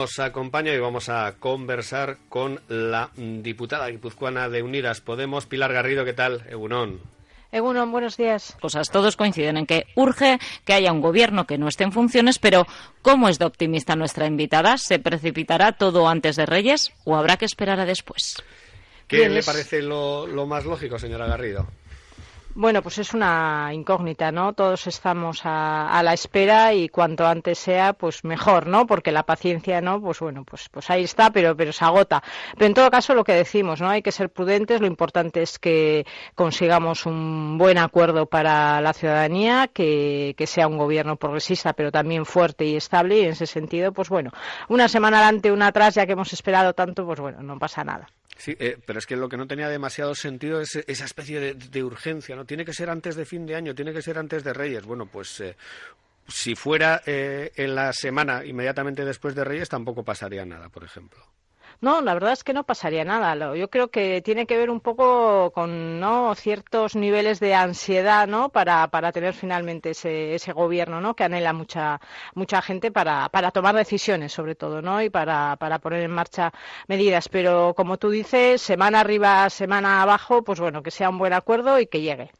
Nos acompaña y vamos a conversar con la diputada guipuzcoana de Unidas Podemos, Pilar Garrido. ¿Qué tal, Egunon? Egunon, buenos días. Cosas, todos coinciden en que urge que haya un gobierno que no esté en funciones, pero ¿cómo es de optimista nuestra invitada? ¿Se precipitará todo antes de Reyes o habrá que esperar a después? ¿Qué le parece lo, lo más lógico, señora Garrido? Bueno, pues es una incógnita, ¿no? Todos estamos a, la espera y cuanto antes sea, pues mejor, ¿no? Porque la paciencia, ¿no? Pues bueno, pues, pues ahí está, pero, pero se agota. Pero en todo caso, lo que decimos, ¿no? Hay que ser prudentes. Lo importante es que consigamos un buen acuerdo para la ciudadanía, que, que sea un gobierno progresista, pero también fuerte y estable. Y en ese sentido, pues bueno, una semana adelante, una atrás, ya que hemos esperado tanto, pues bueno, no pasa nada. Sí, eh, pero es que lo que no tenía demasiado sentido es esa especie de, urgencia, ¿no? Tiene que ser antes de fin de año, tiene que ser antes de Reyes. Bueno, pues eh, si fuera eh, en la semana inmediatamente después de Reyes tampoco pasaría nada, por ejemplo. No, la verdad es que no pasaría nada. Yo creo que tiene que ver un poco con ¿no? ciertos niveles de ansiedad ¿no? para, para tener finalmente ese, ese gobierno ¿no? que anhela mucha, mucha gente para, para tomar decisiones, sobre todo, ¿no? y para, para poner en marcha medidas. Pero, como tú dices, semana arriba, semana abajo, pues bueno, que sea un buen acuerdo y que llegue.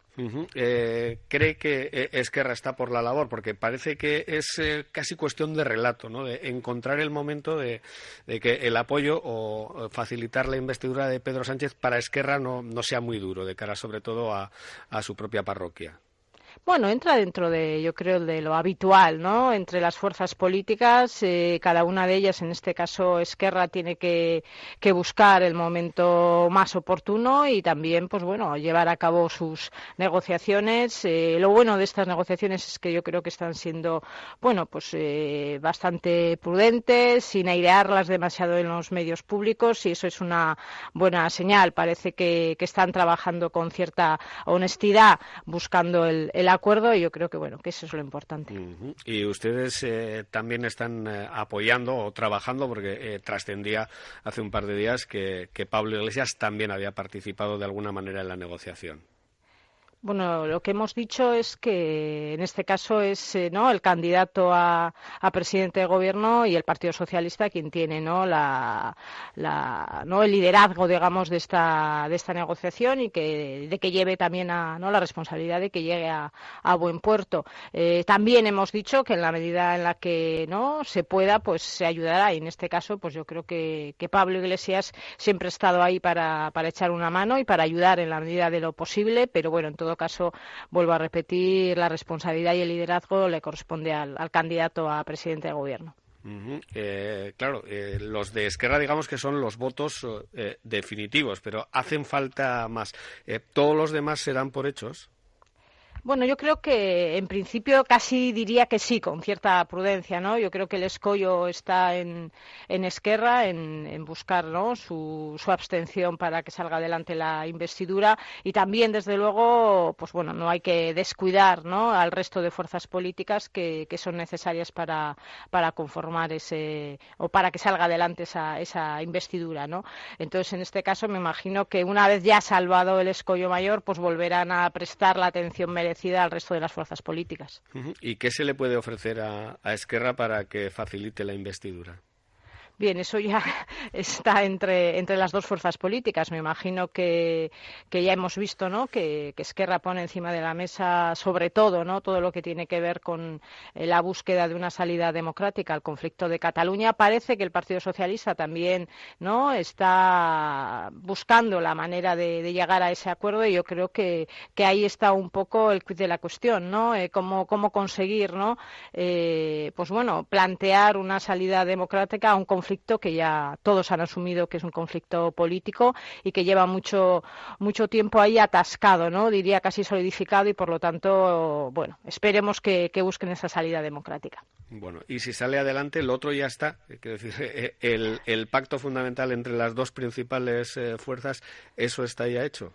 Eh, ¿Cree que eh, Esquerra está por la labor? Porque parece que es eh, casi cuestión de relato, ¿no? de encontrar el momento de, que el apoyo o facilitar la investidura de Pedro Sánchez para Esquerra no, sea muy duro, de cara sobre todo a su propia parroquia. Bueno, entra dentro de, yo creo, de lo habitual, ¿no? Entre las fuerzas políticas, eh, cada una de ellas, en este caso Esquerra, tiene que, buscar el momento más oportuno y también, pues bueno, llevar a cabo sus negociaciones. Eh, lo bueno de estas negociaciones es que yo creo que están siendo, bueno, pues eh, bastante prudentes, sin airearlas demasiado en los medios públicos y eso es una buena señal. Parece que, están trabajando con cierta honestidad, buscando el acuerdo y yo creo que bueno que eso es lo importante. Y ustedes eh, también están eh, apoyando o trabajando porque eh, trascendía hace un par de días que Pablo Iglesias también había participado de alguna manera en la negociación. Bueno, lo que hemos dicho es que en este caso es eh, ¿no? el candidato a, presidente de gobierno y el Partido Socialista quien tiene ¿no? La, ¿no? el liderazgo, digamos, de esta, de esta negociación y que, de que lleve también a, ¿no? la responsabilidad de que llegue a, buen puerto. Eh, también hemos dicho que en la medida en la que no se pueda, pues se ayudará. Y en este caso, pues yo creo que, que Pablo Iglesias siempre ha estado ahí para, para echar una mano y para ayudar en la medida de lo posible, pero bueno, en todo caso, vuelvo a repetir, la responsabilidad y el liderazgo le corresponde al, candidato a presidente de gobierno. Eh, claro, eh, los de Esquerra digamos que son los votos eh, definitivos, pero hacen falta más. ¿Todos los demás serán por hechos? Bueno, yo creo que en principio casi diría que sí, con cierta prudencia, ¿no? Yo creo que el escollo está en, Esquerra, en, buscar ¿no? su, abstención para que salga adelante la investidura y también, desde luego, pues bueno, no hay que descuidar ¿no? al resto de fuerzas políticas que, son necesarias para, para, conformar ese o para que salga adelante esa, esa investidura, ¿no? Entonces, en este caso, me imagino que una vez ya salvado el escollo mayor, pues volverán a prestar la atención merecida al resto de las fuerzas políticas. ¿Y qué se le puede ofrecer a Esquerra para que facilite la investidura? Bien, eso ya está entre, entre las dos fuerzas políticas. Me imagino que, que ya hemos visto ¿no? que, que, Esquerra pone encima de la mesa, sobre todo, ¿no? todo lo que tiene que ver con eh, la búsqueda de una salida democrática al conflicto de Cataluña. Parece que el Partido Socialista también ¿no? está buscando la manera de, llegar a ese acuerdo y yo creo que, que ahí está un poco el quid de la cuestión, ¿no? Eh, cómo, cómo conseguir, ¿no? Eh, pues bueno, plantear una salida democrática a un conflicto conflicto que ya todos han asumido que es un conflicto político y que lleva mucho, mucho tiempo ahí atascado, ¿no? Diría casi solidificado y por lo tanto, bueno, esperemos que, busquen esa salida democrática. Bueno, y si sale adelante, el otro ya está. Quiero decir, eh, el, pacto fundamental entre las dos principales eh, fuerzas, ¿eso está ya hecho?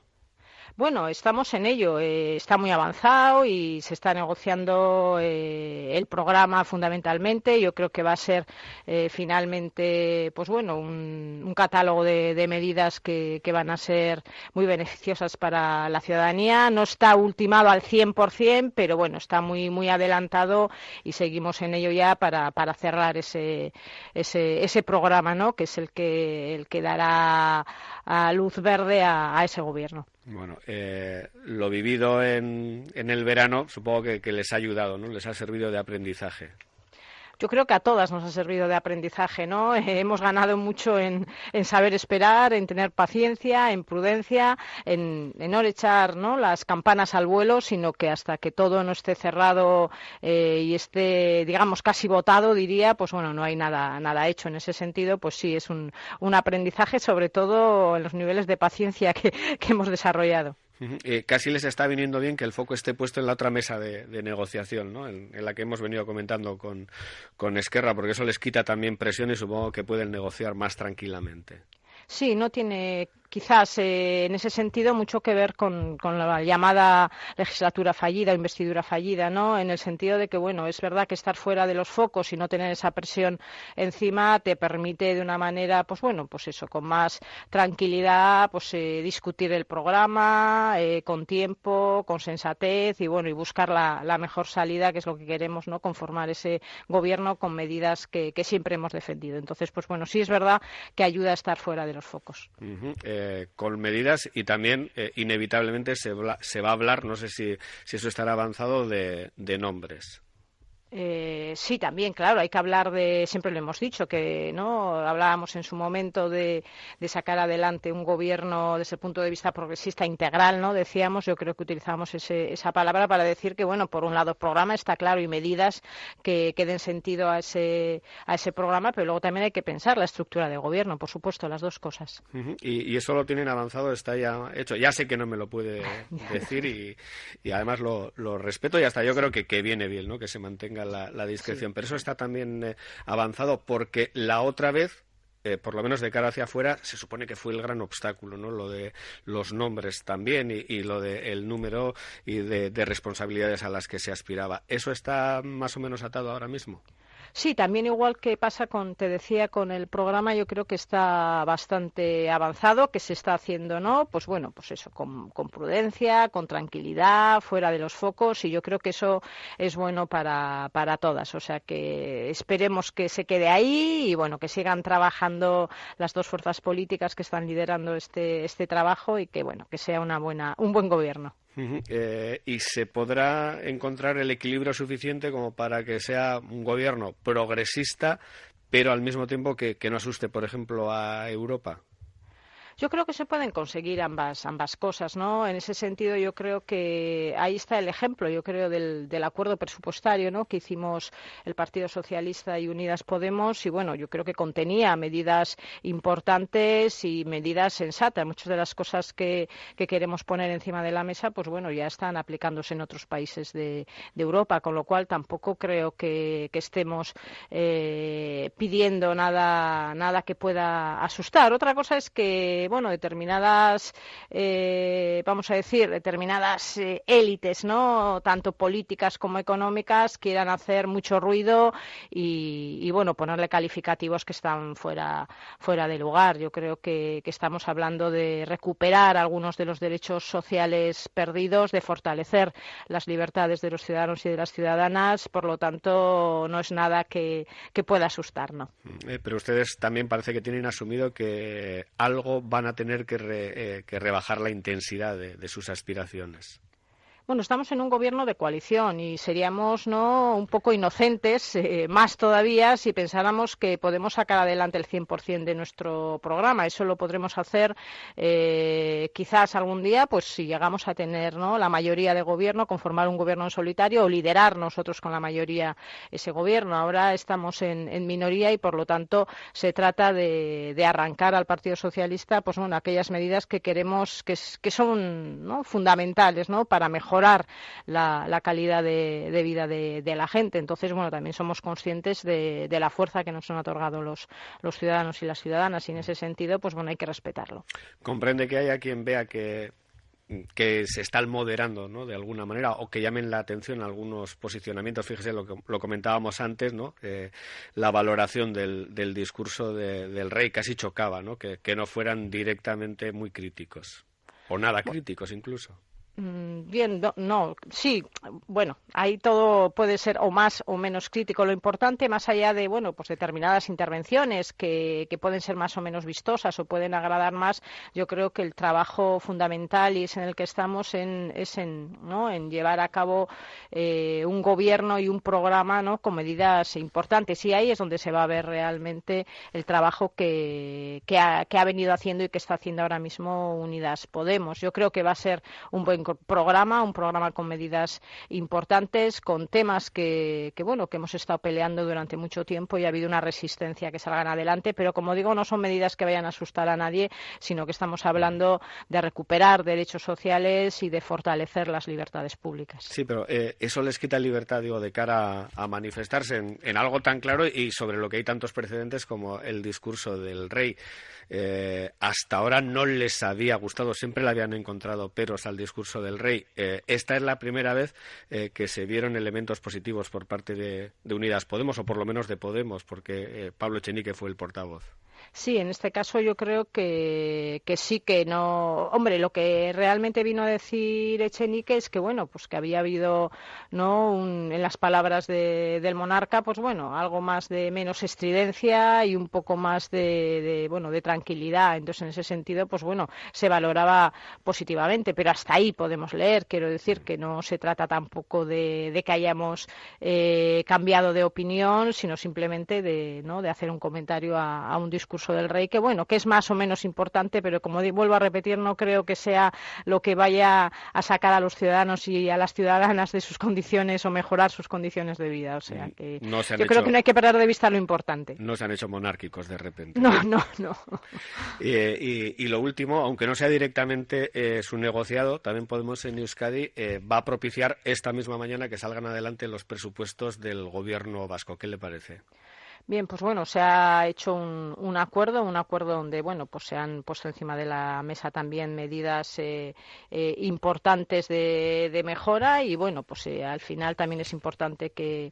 Bueno, estamos en ello. Eh, está muy avanzado y se está negociando eh, el programa fundamentalmente. Yo creo que va a ser eh, finalmente, pues bueno, un, catálogo de, medidas que, van a ser muy beneficiosas para la ciudadanía. No está ultimado al 100%, pero bueno, está muy muy adelantado y seguimos en ello ya para, cerrar ese, ese, ese programa, ¿no? Que es el que el que dará a luz verde a ese gobierno. Bueno, eh, lo vivido en, en el verano supongo que, que les ha ayudado, ¿no? Les ha servido de aprendizaje yo creo que a todas nos ha servido de aprendizaje, ¿no? hemos ganado mucho en, saber esperar, en tener paciencia, en prudencia, en, no echar las campanas al vuelo, sino que hasta que todo no esté cerrado eh, y esté, digamos, casi votado, diría, pues bueno, no hay nada, nada hecho en ese sentido, pues sí, es un, aprendizaje, sobre todo en los niveles de paciencia que hemos desarrollado. Eh, casi les está viniendo bien que el foco esté puesto en la otra mesa de, negociación, ¿no? en, la que hemos venido comentando con, con Esquerra, porque eso les quita también presión y supongo que pueden negociar más tranquilamente. Sí, no tiene quizás eh, en ese sentido mucho que ver con, la llamada legislatura fallida o investidura fallida, ¿no? En el sentido de que, bueno, es verdad que estar fuera de los focos y no tener esa presión encima te permite de una manera, pues bueno, pues eso, con más tranquilidad, pues eh, discutir el programa eh, con tiempo, con sensatez y bueno, y buscar la, mejor salida, que es lo que queremos, ¿no? Conformar ese gobierno con medidas que, siempre hemos defendido. Entonces, pues bueno, sí es verdad que ayuda a estar fuera de los focos. Eh, con medidas y también eh, inevitablemente se, se, va a hablar, no sé si, si eso estará avanzado, de nombres. Eh, sí, también, claro, hay que hablar de, siempre lo hemos dicho, que no hablábamos en su momento de, sacar adelante un gobierno desde el punto de vista progresista integral, ¿no? Decíamos, yo creo que utilizamos esa palabra para decir que, bueno, por un lado, programa está claro y medidas que, den sentido a ese, a ese programa, pero luego también hay que pensar la estructura de gobierno, por supuesto, las dos cosas. y, eso lo tienen avanzado, está ya hecho. Ya sé que no me lo puede decir y, además lo, respeto y hasta yo creo que, que viene bien, ¿no? Que se mantenga la, discreción. Pero eso está también eh, avanzado porque la otra vez eh, por lo menos de cara hacia afuera, se supone que fue el gran obstáculo, ¿no? Lo de los nombres también y, lo del número y de, responsabilidades a las que se aspiraba. ¿Eso está más o menos atado ahora mismo? Sí, también igual que pasa con, te decía, con el programa, yo creo que está bastante avanzado, que se está haciendo, ¿no? Pues bueno, pues eso, con, prudencia, con tranquilidad, fuera de los focos, y yo creo que eso es bueno para, para todas. O sea que esperemos que se quede ahí y bueno, que sigan trabajando las dos fuerzas políticas que están liderando este, este trabajo y que bueno, que sea una buena, un buen gobierno. Eh, y se podrá encontrar el equilibrio suficiente como para que sea un gobierno progresista, pero al mismo tiempo que no asuste, por ejemplo, a Europa. Yo creo que se pueden conseguir ambas, ambas cosas, ¿no? En ese sentido, yo creo que ahí está el ejemplo, yo creo, del, del acuerdo presupuestario, ¿no? Que hicimos el Partido Socialista y Unidas Podemos y, bueno, yo creo que contenía medidas importantes y medidas sensatas. Muchas de las cosas que, que queremos poner encima de la mesa, pues bueno, ya están aplicándose en otros países de, de Europa, con lo cual tampoco creo que, estemos eh, pidiendo nada, nada que pueda asustar. Otra cosa es que bueno, determinadas, eh, vamos a decir, determinadas eh, élites, ¿no? Tanto políticas como económicas quieran hacer mucho ruido y, bueno, ponerle calificativos que están fuera, fuera de lugar. Yo creo que, estamos hablando de recuperar algunos de los derechos sociales perdidos, de fortalecer las libertades de los ciudadanos y de las ciudadanas. Por lo tanto, no es nada que, pueda asustarnos. Eh, pero ustedes también parece que tienen asumido que algo van a tener que, eh, rebajar la intensidad de sus aspiraciones. Bueno, estamos en un gobierno de coalición y seríamos no un poco inocentes, eh, más todavía, si pensáramos que podemos sacar adelante el 100% de nuestro programa. Eso lo podremos hacer eh, quizás algún día, pues si llegamos a tener ¿no? la mayoría de gobierno, conformar un gobierno en solitario o liderar nosotros con la mayoría ese gobierno. Ahora estamos en, minoría y, por lo tanto, se trata de, arrancar al Partido Socialista pues bueno, aquellas medidas que queremos que, son fundamentales ¿no? para mejorar mejorar la, calidad de, vida de, la gente. Entonces, bueno, también somos conscientes de, la fuerza que nos han otorgado los, los ciudadanos y las ciudadanas y en ese sentido, pues bueno, hay que respetarlo. Comprende que haya quien vea que que se están moderando, ¿no? De alguna manera, o que llamen la atención algunos posicionamientos. Fíjese lo que lo comentábamos antes, ¿no? Eh, la valoración del, del discurso del rey casi chocaba, ¿no? Que, que no fueran directamente muy críticos, o nada críticos incluso. Mm, bien, no, sí, bueno, ahí todo puede ser o más o menos crítico. Lo importante, más allá de, bueno, pues determinadas intervenciones que, que pueden ser más o menos vistosas o pueden agradar más, yo creo que el trabajo fundamental y es en el que estamos en, es en, ¿no? en llevar a cabo eh, un gobierno y un programa ¿no? con medidas importantes. Y ahí es donde se va a ver realmente el trabajo que, que, ha, que ha venido haciendo y que está haciendo ahora mismo Unidas Podemos. Yo creo que va a ser un buen programa, un programa con medidas importantes, con temas que, bueno, que hemos estado peleando durante mucho tiempo y ha habido una resistencia que salgan adelante, pero como digo, no son medidas que vayan a asustar a nadie, sino que estamos hablando de recuperar derechos sociales y de fortalecer las libertades públicas. Sí, pero eh, eso les quita libertad, digo, de cara a, manifestarse en, algo tan claro y sobre lo que hay tantos precedentes como el discurso del rey. Eh, hasta ahora no les había gustado, siempre le habían encontrado peros al discurso del rey. Eh, esta es la primera vez eh, que se vieron elementos positivos por parte de, Unidas Podemos, o por lo menos de Podemos, porque Pablo Echenique fue el portavoz. Sí, en este caso yo creo que, sí que no. Hombre, lo que realmente vino a decir Echenique es que, bueno, pues que había habido, ¿no? en las palabras del monarca, pues bueno, algo más de menos estridencia y un poco más de, bueno, de tranquilidad. Entonces, en ese sentido, pues bueno, se valoraba positivamente, pero hasta ahí podemos leer. Quiero decir que no se trata tampoco de, que hayamos eh, cambiado de opinión, sino simplemente de, ¿no? de hacer un comentario a un discurso discurso del rey, que bueno, que es más o menos importante, pero como vuelvo a repetir, no creo que sea lo que vaya a sacar a los ciudadanos y a las ciudadanas de sus condiciones o mejorar sus condiciones de vida. O sea, que yo creo que no hay que perder de vista lo importante. No se han hecho monárquicos de repente. No, no, no. y, lo último, aunque no sea directamente eh, su negociado, también podemos en Euskadi eh, va a propiciar esta misma mañana que salgan adelante los presupuestos del gobierno vasco. ¿Qué le parece? Bien, pues bueno, se ha hecho un, un, acuerdo, un acuerdo donde, bueno, pues se han puesto encima de la mesa también medidas eh, eh, importantes de, de, mejora y, bueno, pues eh, al final también es importante que,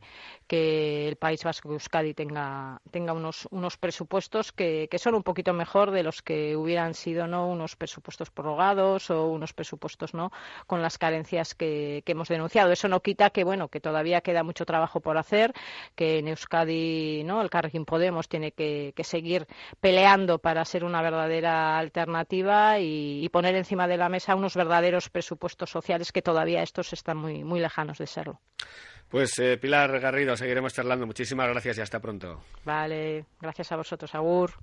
el País Vasco, Euskadi, tenga, tenga unos, unos presupuestos que, que, son un poquito mejor de los que hubieran sido, ¿no?, unos presupuestos prorrogados o unos presupuestos, ¿no?, con las carencias que, que hemos denunciado. Eso no quita que, bueno, que todavía queda mucho trabajo por hacer, que en Euskadi, ¿no?, el Carrequín Podemos tiene que, seguir peleando para ser una verdadera alternativa y, poner encima de la mesa unos verdaderos presupuestos sociales que todavía estos están muy, muy lejanos de serlo. Pues eh, Pilar Garrido, seguiremos charlando. Muchísimas gracias y hasta pronto. Vale, gracias a vosotros, Agur.